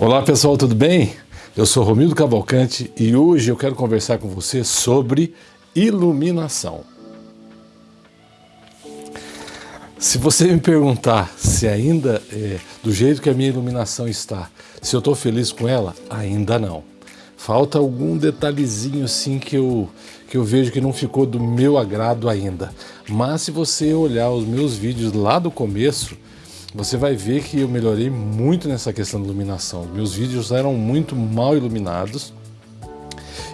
Olá pessoal, tudo bem? Eu sou Romildo Cavalcante e hoje eu quero conversar com você sobre iluminação. Se você me perguntar se ainda é do jeito que a minha iluminação está, se eu estou feliz com ela, ainda não. Falta algum detalhezinho assim que eu, que eu vejo que não ficou do meu agrado ainda. Mas se você olhar os meus vídeos lá do começo, você vai ver que eu melhorei muito nessa questão de iluminação. Meus vídeos eram muito mal iluminados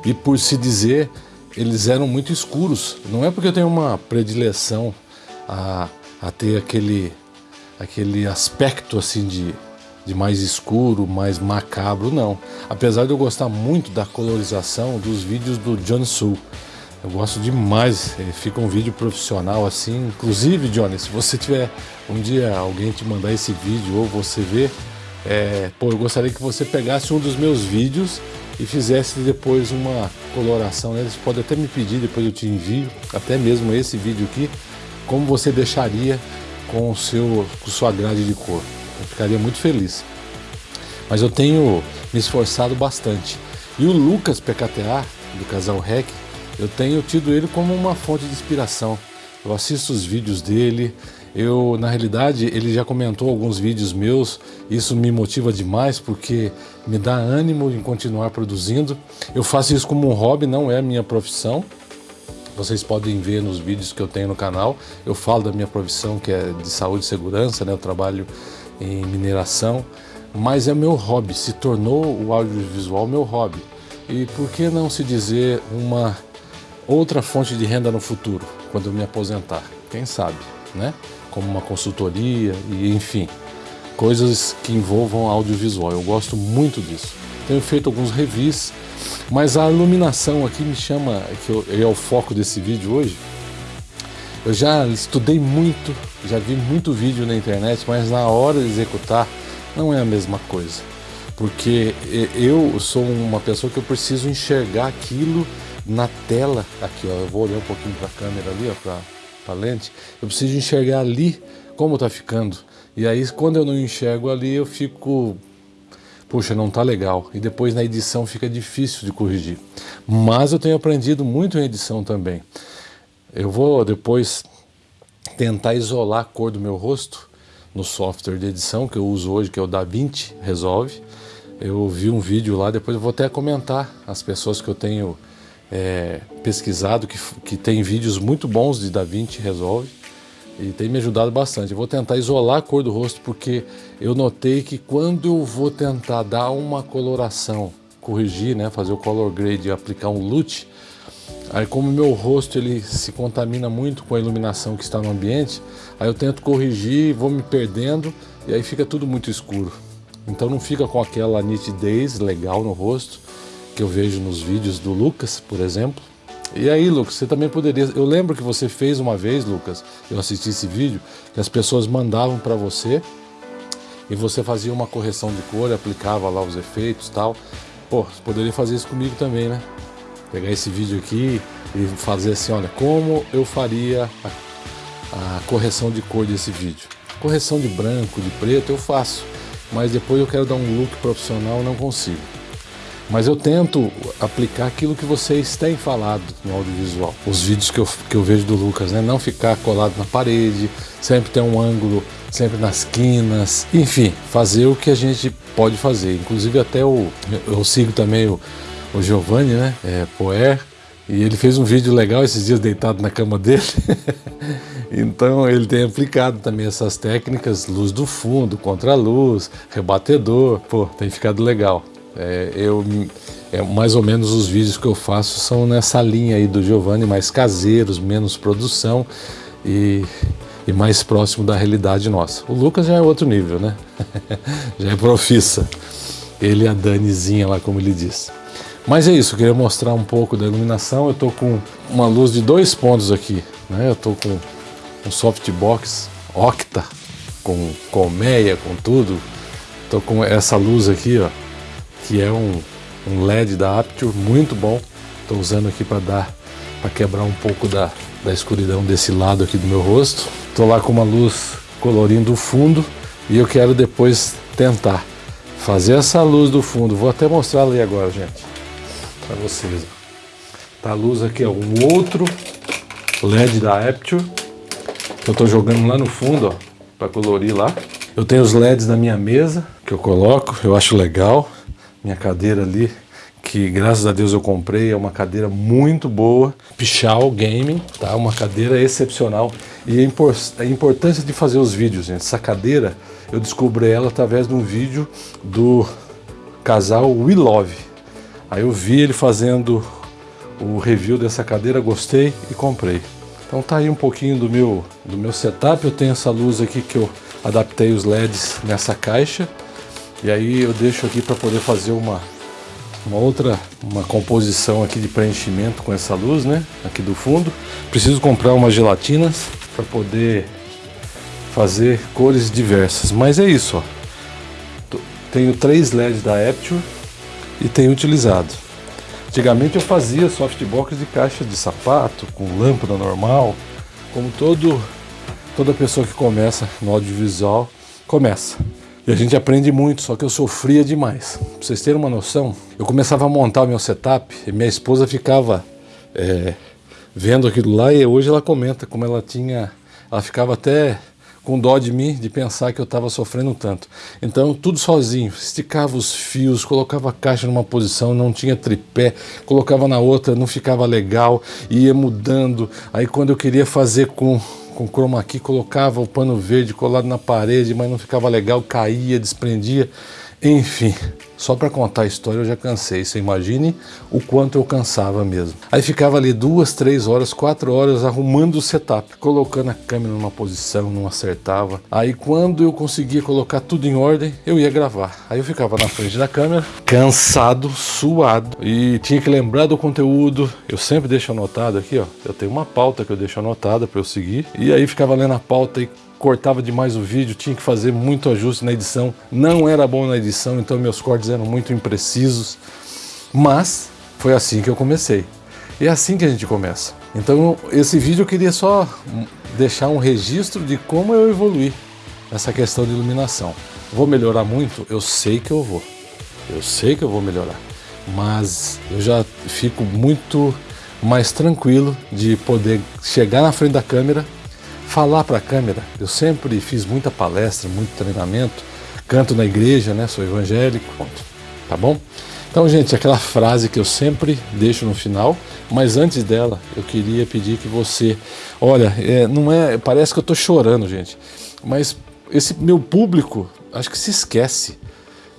e por se dizer, eles eram muito escuros. Não é porque eu tenho uma predileção a, a ter aquele, aquele aspecto assim de, de mais escuro, mais macabro, não. Apesar de eu gostar muito da colorização dos vídeos do John Sul. Eu gosto demais, fica um vídeo profissional assim. Inclusive, Johnny, se você tiver um dia alguém te mandar esse vídeo ou você ver, é, pô, eu gostaria que você pegasse um dos meus vídeos e fizesse depois uma coloração. Né? Você pode até me pedir, depois eu te envio, até mesmo esse vídeo aqui, como você deixaria com, o seu, com sua grade de cor. Eu ficaria muito feliz. Mas eu tenho me esforçado bastante. E o Lucas PKTA, do casal REC, eu tenho tido ele como uma fonte de inspiração. Eu assisto os vídeos dele, eu, na realidade, ele já comentou alguns vídeos meus, isso me motiva demais porque me dá ânimo em continuar produzindo. Eu faço isso como um hobby, não é minha profissão. Vocês podem ver nos vídeos que eu tenho no canal, eu falo da minha profissão que é de saúde e segurança, né? eu trabalho em mineração, mas é meu hobby, se tornou o audiovisual meu hobby. E por que não se dizer uma outra fonte de renda no futuro, quando eu me aposentar, quem sabe, né? Como uma consultoria e enfim, coisas que envolvam audiovisual. Eu gosto muito disso. Tenho feito alguns revis, mas a iluminação aqui me chama, que é o foco desse vídeo hoje. Eu já estudei muito, já vi muito vídeo na internet, mas na hora de executar não é a mesma coisa. Porque eu sou uma pessoa que eu preciso enxergar aquilo na tela, aqui ó, eu vou olhar um pouquinho para a câmera ali, ó, para a lente, eu preciso enxergar ali como está ficando. E aí quando eu não enxergo ali, eu fico, puxa, não tá legal. E depois na edição fica difícil de corrigir. Mas eu tenho aprendido muito em edição também. Eu vou depois tentar isolar a cor do meu rosto no software de edição que eu uso hoje, que é o DaVinci Resolve. Eu vi um vídeo lá, depois eu vou até comentar as pessoas que eu tenho é, pesquisado, que, que tem vídeos muito bons de DaVinci Resolve e tem me ajudado bastante. Eu vou tentar isolar a cor do rosto porque eu notei que quando eu vou tentar dar uma coloração, corrigir, né, fazer o color grade e aplicar um LUT, aí como meu rosto ele se contamina muito com a iluminação que está no ambiente, aí eu tento corrigir, vou me perdendo e aí fica tudo muito escuro. Então não fica com aquela nitidez legal no rosto que eu vejo nos vídeos do Lucas, por exemplo. E aí, Lucas, você também poderia... Eu lembro que você fez uma vez, Lucas, eu assisti esse vídeo, que as pessoas mandavam para você e você fazia uma correção de cor, aplicava lá os efeitos tal. Pô, você poderia fazer isso comigo também, né? Pegar esse vídeo aqui e fazer assim, olha, como eu faria a, a correção de cor desse vídeo. Correção de branco, de preto eu faço, mas depois eu quero dar um look profissional, não consigo. Mas eu tento aplicar aquilo que vocês têm falado no audiovisual. Os vídeos que eu, que eu vejo do Lucas, né? Não ficar colado na parede, sempre ter um ângulo, sempre nas quinas. Enfim, fazer o que a gente pode fazer. Inclusive até o... Eu sigo também o, o Giovanni, né? É, Poer. E ele fez um vídeo legal esses dias deitado na cama dele. então ele tem aplicado também essas técnicas, luz do fundo, contra-luz, rebatedor. Pô, tem ficado legal. É, eu, é, mais ou menos os vídeos que eu faço são nessa linha aí do Giovanni, mais caseiros, menos produção e, e mais próximo da realidade nossa. O Lucas já é outro nível, né? já é profissa. Ele e a Danizinha lá, como ele diz. Mas é isso, eu queria mostrar um pouco da iluminação. Eu estou com uma luz de dois pontos aqui. Né? Eu estou com um softbox octa, com colmeia, com tudo. Estou com essa luz aqui, ó, que é um, um LED da Apture muito bom. Estou usando aqui para dar, para quebrar um pouco da, da escuridão desse lado aqui do meu rosto. Estou lá com uma luz colorindo o fundo e eu quero depois tentar fazer essa luz do fundo. Vou até mostrar ali agora, gente, para vocês. Tá a luz aqui, ó, um outro LED da Apture que eu estou jogando lá no fundo, ó, para colorir lá. Eu tenho os LEDs da minha mesa que eu coloco, eu acho legal. Minha cadeira ali, que graças a Deus eu comprei, é uma cadeira muito boa. Pichal Gaming, tá? Uma cadeira excepcional. E a importância de fazer os vídeos, gente. Essa cadeira, eu descobri ela através de um vídeo do casal We Love. Aí eu vi ele fazendo o review dessa cadeira, gostei e comprei. Então tá aí um pouquinho do meu, do meu setup. Eu tenho essa luz aqui que eu adaptei os LEDs nessa caixa. E aí eu deixo aqui para poder fazer uma, uma outra uma composição aqui de preenchimento com essa luz, né? Aqui do fundo. Preciso comprar umas gelatinas para poder fazer cores diversas. Mas é isso, ó. Tenho três LEDs da Apture e tenho utilizado. Antigamente eu fazia softbox de caixa de sapato, com lâmpada normal, como todo, toda pessoa que começa no audiovisual começa. E a gente aprende muito, só que eu sofria demais. Pra vocês terem uma noção, eu começava a montar o meu setup e minha esposa ficava é, vendo aquilo lá e hoje ela comenta como ela tinha, ela ficava até com dó de mim, de pensar que eu estava sofrendo tanto. Então, tudo sozinho, esticava os fios, colocava a caixa numa posição, não tinha tripé, colocava na outra, não ficava legal, ia mudando. Aí quando eu queria fazer com com chroma key, colocava o pano verde colado na parede, mas não ficava legal, caía, desprendia. Enfim, só para contar a história eu já cansei, você imagine o quanto eu cansava mesmo. Aí ficava ali duas, três horas, quatro horas arrumando o setup, colocando a câmera numa posição, não acertava. Aí quando eu conseguia colocar tudo em ordem, eu ia gravar. Aí eu ficava na frente da câmera, cansado, suado e tinha que lembrar do conteúdo. Eu sempre deixo anotado aqui, ó. Eu tenho uma pauta que eu deixo anotada para eu seguir. E aí ficava lendo a pauta e cortava demais o vídeo, tinha que fazer muito ajuste na edição, não era bom na edição, então meus cortes eram muito imprecisos, mas foi assim que eu comecei. E é assim que a gente começa. Então esse vídeo eu queria só deixar um registro de como eu evoluí nessa questão de iluminação. Vou melhorar muito? Eu sei que eu vou. Eu sei que eu vou melhorar. Mas eu já fico muito mais tranquilo de poder chegar na frente da câmera falar para a câmera. Eu sempre fiz muita palestra, muito treinamento, canto na igreja, né? Sou evangélico, tá bom? Então, gente, aquela frase que eu sempre deixo no final, mas antes dela, eu queria pedir que você, olha, é, não é, parece que eu estou chorando, gente, mas esse meu público, acho que se esquece,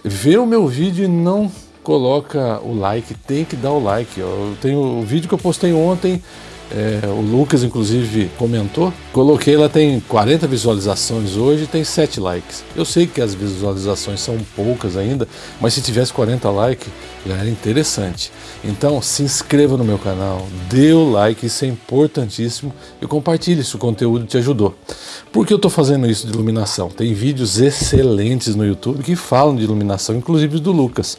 vê o meu vídeo e não coloca o like, tem que dar o like. Eu tenho o vídeo que eu postei ontem é, o Lucas, inclusive, comentou. Coloquei, ela tem 40 visualizações hoje e tem 7 likes. Eu sei que as visualizações são poucas ainda, mas se tivesse 40 likes, já era interessante. Então, se inscreva no meu canal, dê o like, isso é importantíssimo, e compartilhe se o conteúdo te ajudou. Por que eu estou fazendo isso de iluminação? Tem vídeos excelentes no YouTube que falam de iluminação, inclusive do Lucas.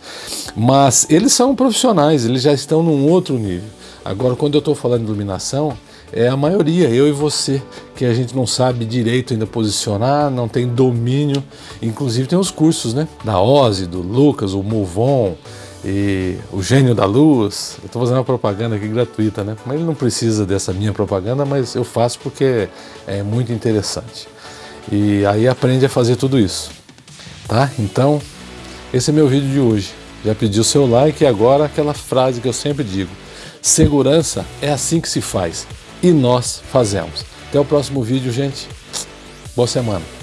Mas eles são profissionais, eles já estão num outro nível. Agora, quando eu estou falando de iluminação, é a maioria, eu e você, que a gente não sabe direito ainda posicionar, não tem domínio. Inclusive tem os cursos, né? Da Ozzy, do Lucas, o Movon e o Gênio da Luz. Eu estou fazendo uma propaganda aqui gratuita, né? Mas ele não precisa dessa minha propaganda, mas eu faço porque é muito interessante. E aí aprende a fazer tudo isso, tá? Então, esse é meu vídeo de hoje. Já pedi o seu like e agora aquela frase que eu sempre digo Segurança é assim que se faz e nós fazemos. Até o próximo vídeo, gente. Boa semana.